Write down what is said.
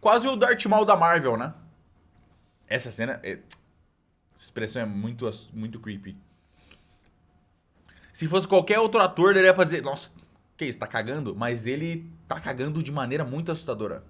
quase o Darth Maul da Marvel, né? Essa cena... É... Essa expressão é muito, muito creepy. Se fosse qualquer outro ator, ele ia pra dizer... Nossa, que isso, tá cagando? Mas ele tá cagando de maneira muito assustadora.